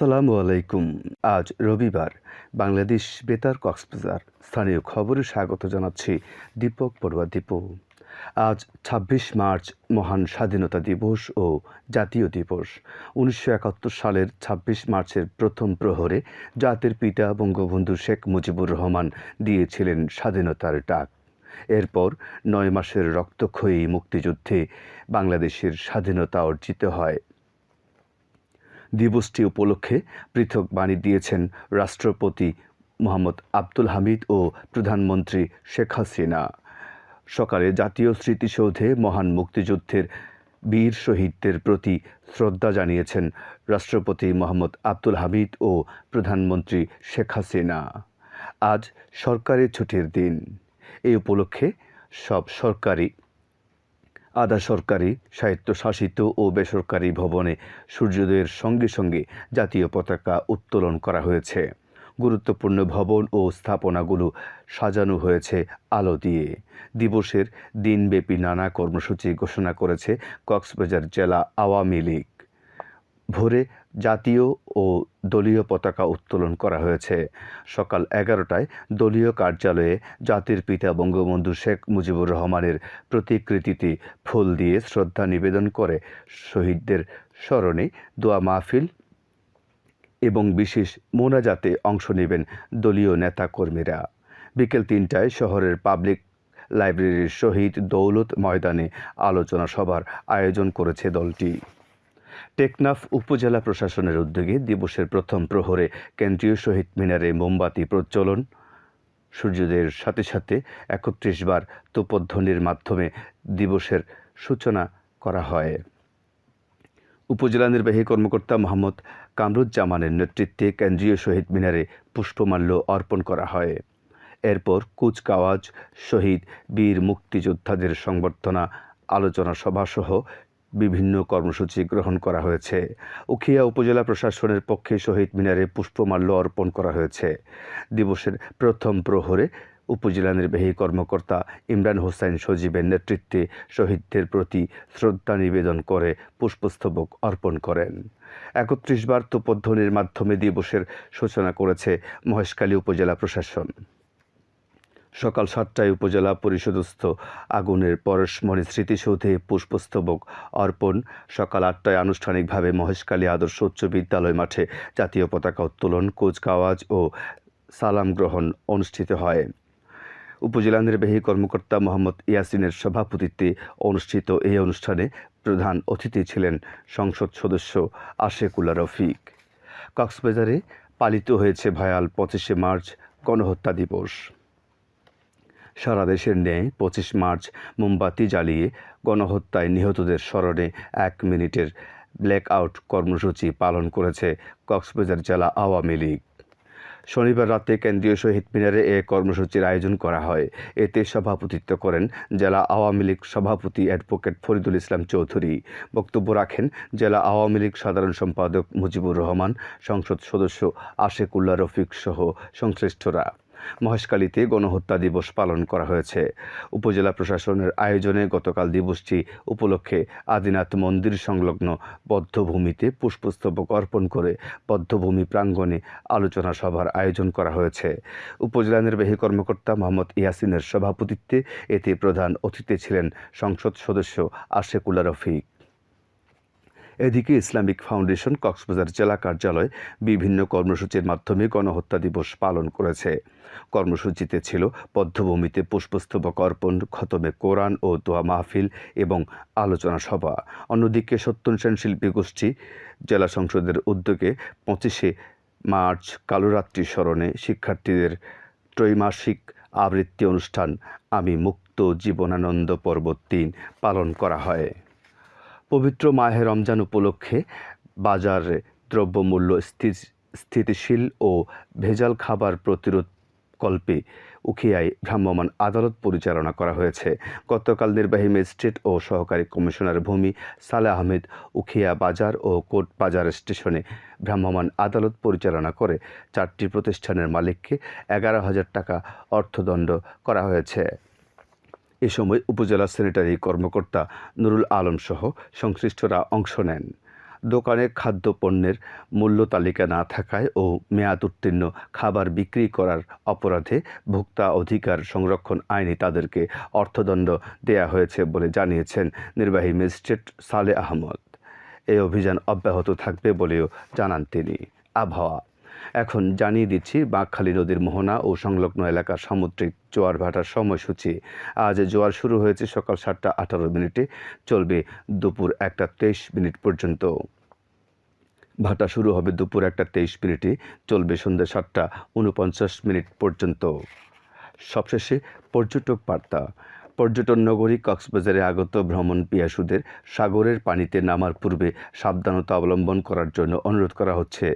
আসসালামু আলাইকুম। আজ রবিবার, বাংলাদেশ বেতার কক্সবাজার। স্থানীয় খবরে স্বাগত জানাচ্ছি দীপক পড়ুয়া দীপু, আজ ছাব্বিশ মার্চ, মহান স্বাধীনতা দিবস ও জাতীয় দিবস। উনিশশো একাত্তর সালের ছাব্বিশ মার্চের প্রথম প্রহরে জাতির পিতা বঙ্গবন্ধু শেখ মুজিবুর রহমান দিয়েছিলেন স্বাধীনতার ডাক। এরপর নয় মাসের রক্তক্ষয়ী মুক্তিযুদ্ধে বাংলাদেশের স্বাধীনতা অর্জিত হয়। দিবসটি উপলক্ষে পৃথক বাণী দিয়েছেন রাষ্ট্রপতি মোহাম্মদ আব্দুল হামিদ ও প্রধানমন্ত্রী শেখ হাসিনা। সকালে জাতীয় স্মৃতিসৌধে মহান মুক্তিযুদ্ধের বীর শহীদদের প্রতি শ্রদ্ধা জানিয়েছেন রাষ্ট্রপতি মোহাম্মদ আব্দুল হামিদ ও প্রধানমন্ত্রী শেখ হাসিনা। আজ সরকারি ছুটির দিন। এই উপলক্ষে সব সরকারি আধা সরকারি, স্বায়ত্তশাসিত ও বেসরকারি ভবনে সূর্যোদয়ের সঙ্গে সঙ্গে জাতীয় পতাকা উত্তোলন করা হয়েছে। গুরুত্বপূর্ণ ভবন ও স্থাপনাগুলো সাজানো হয়েছে আলো দিয়ে। দিবসের দিনব্যাপী নানা কর্মসূচি ঘোষণা করেছে কক্সবাজার জেলা আওয়ামী লীগ। ভোরে জাতীয় ও দলীয় পতাকা উত্তোলন করা হয়েছে। সকাল এগারোটায় দলীয় কার্যালয়ে জাতির পিতা বঙ্গবন্ধু শেখ মুজিবুর রহমানের প্রতিকৃতিতে ফুল দিয়ে শ্রদ্ধা নিবেদন করে শহীদদের স্মরণে দোয়া মাহফিল এবং বিশেষ মোনাজাতে অংশ নেবেন দলীয় নেতাকর্মীরা। বিকেল তিনটায় শহরের পাবলিক লাইব্রেরির শহীদ দৌলত ময়দানে আলোচনা সভার আয়োজন করেছে দলটি। টেকনাফ উপজেলা প্রশাসনের উদ্যোগে দিবসের প্রথম প্রহরে কেন্দ্রীয় শহীদ মিনারে মোমবাতি প্রজ্বলন। সূর্যোদয়ের সাথে সাথে একত্রিশ বার তোপধ্বনির মাধ্যমে দিবসের সূচনা করা হয়। উপজেলা নির্বাহী কর্মকর্তা মোহাম্মদ কামরুজ্জামানের নেতৃত্বে কেন্দ্রীয় শহীদ মিনারে পুষ্পমাল্য অর্পণ করা হয়। এরপর কুচকাওয়াজ, শহীদ বীর মুক্তিযোদ্ধাদের সংবর্ধনা, আলোচনা সভাসহ বিভিন্ন কর্মসূচি গ্রহণ করা হয়েছে। উখিয়া উপজেলা প্রশাসনের পক্ষে শহীদ মিনারে পুষ্পমাল্য অর্পণ করা হয়েছে। দিবসের প্রথম প্রহরে উপজেলা নির্বাহী কর্মকর্তা ইমরান হোসেন সজীবের নেতৃত্বে শহীদদের প্রতি শ্রদ্ধা নিবেদন করে পুষ্পস্তবক অর্পণ করেন। একত্রিশ বার তোপধ্বনির মাধ্যমে দিবসের সূচনা করেছে মহেশখালী উপজেলা প্রশাসন। সকাল সাতটায় উপজেলা পরিষদস্থ আগুনের পরশমণি স্মৃতিসৌধে পুষ্পস্তবক অর্পণ। সকাল আটটায় আনুষ্ঠানিকভাবে মহেশখালী আদর্শ উচ্চ বিদ্যালয় মাঠে জাতীয় পতাকা উত্তোলন, কুচকাওয়াজ ও সালাম গ্রহণ অনুষ্ঠিত হয়। উপজেলা নির্বাহী কর্মকর্তা মোহাম্মদ ইয়াসিনের সভাপতিত্বে অনুষ্ঠিত এই অনুষ্ঠানে প্রধান অতিথি ছিলেন সংসদ সদস্য আশেকুল্লা রফিক। কক্সবাজারে পালিত হয়েছে ভয়াল পঁচিশে মার্চ গণহত্যা দিবস। সারা দেশের ন্যায় পঁচিশ মার্চ মোমবাতি জ্বালিয়ে গণহত্যায় নিহতদের স্মরণে এক মিনিটের ব্ল্যাক আউট কর্মসূচি পালন করেছে কক্সবাজার জেলা আওয়ামী লীগ। শনিবার রাতে কেন্দ্রীয় শহীদ মিনারে এ কর্মসূচির আয়োজন করা হয়। এতে সভাপতিত্ব করেন জেলা আওয়ামী লীগ সভাপতি অ্যাডভোকেট ফরিদুল ইসলাম চৌধুরী। বক্তব্য রাখেন জেলা আওয়ামী লীগ সাধারণ সম্পাদক মুজিবুর রহমান, সংসদ সদস্য আশেকুল্লা রফিক সহ সংশ্লিষ্টরা। মহেশখালীতে গণহত্যা দিবস পালন করা হয়েছে। উপজেলা প্রশাসনের আয়োজনে গতকাল দিবসটি উপলক্ষে আদিনাথ মন্দির সংলগ্ন বদ্ধভূমিতে পুষ্পস্তবক অর্পণ করে বদ্ধভূমি প্রাঙ্গণে আলোচনা সভার আয়োজন করা হয়েছে। উপজেলা নির্বাহী কর্মকর্তা মোহাম্মদ ইয়াসিনের সভাপতিত্বে এতে প্রধান অতিথি ছিলেন সংসদ সদস্য আশেকুল্লা রফিক। এদিকে ইসলামিক ফাউন্ডেশন কক্সবাজার জেলা কার্যালয় বিভিন্ন কর্মসূচির মাধ্যমে গণহত্যা দিবস পালন করেছে। কর্মসূচিতে ছিল পদ্ধভূমিতে পুষ্পস্তবক অর্পণ, খতমে কোরআন ও দোয়া মাহফিল এবং আলোচনা সভা। অন্যদিকে সত্যনসেন শিল্পী গোষ্ঠী জেলা সংসদের উদ্যোগে পঁচিশে মার্চ কালোরাত্রি স্মরণে শিক্ষার্থীদের ত্রৈমাসিক আবৃত্তি অনুষ্ঠান আমি মুক্ত জীবনানন্দ পর্ব তিন পালন করা হয়। পবিত্র মাহে রমজান উপলক্ষে বাজারে দ্রব্যমূল্য স্থিতিশীল ও ভেজাল খাবার প্রতিরোধ কল্পে উখিয়ায় ভ্রাম্যমাণ আদালত পরিচালনা করা হয়েছে। গতকাল নির্বাহী ম্যাজিস্ট্রেট ও সহকারী কমিশনার ভূমি সালে আহমেদ উখিয়া বাজার ও কোট বাজার স্টেশনে ভ্রাম্যমাণ আদালত পরিচালনা করে চারটি প্রতিষ্ঠানের মালিককে এগারো হাজার টাকা অর্থদণ্ড করা হয়েছে। এ সময় উপজেলা স্যানিটারি কর্মকর্তা নুরুল আলম সহ সংশ্লিষ্টরা অংশ নেন। দোকানে খাদ্য পণ্যের মূল্য তালিকা না থাকায় ও মেয়াদ উত্তীর্ণ খাবার বিক্রি করার অপরাধে ভোক্তা অধিকার সংরক্ষণ আইনে তাদেরকে অর্থদণ্ড দেয়া হয়েছে বলে জানিয়েছেন নির্বাহী ম্যাজিস্ট্রেট সালে আহমদ। এই অভিযান অব্যাহত থাকবে বলেও জানান তিনি। আবহাওয়া এখন জানিয়ে দিচ্ছি বাঁকখালী নদীর মোহনা ও সংলগ্ন এলাকার সামুদ্রিক জোয়ার ভাটার সময়সূচি। আজ জোয়ার শুরু হয়েছে সকাল সাতটা আঠারো মিনিটে, চলবে দুপুর একটা তেইশ মিনিট পর্যন্ত। ভাটা শুরু হবে দুপুর একটা তেইশ মিনিটে, চলবে সন্ধ্যা সাতটা উনপঞ্চাশ মিনিট পর্যন্ত। সবশেষে পর্যটক বার্তা পর্যটন নগরী কক্সবাজারে আগত ভ্রমণ পিয়াসুদের সাগরের পানিতে নামার পূর্বে সাবধানতা অবলম্বন করার জন্য অনুরোধ করা হচ্ছে।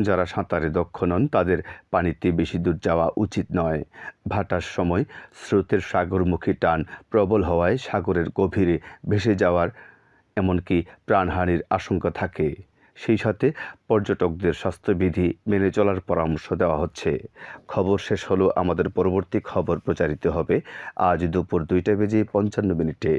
যারা সাঁতারে দক্ষ নন, তাদের পানিতে বেশি দূর যাওয়া উচিত নয়। ভাটার সময় স্রোতের সাগরমুখী টান প্রবল হওয়ায় সাগরের গভীরে ভেসে যাওয়ার এমনকি প্রাণহানির আশঙ্কা থাকে। সেই সাথে পর্যটকদের স্বাস্থ্যবিধি মেনে চলার পরামর্শ দেওয়া হচ্ছে। খবর শেষ হলো আমাদের পরবর্তী খবর প্রচারিত হবে আজ দুপুর দুইটা বেজে পঞ্চান্ন মিনিটে।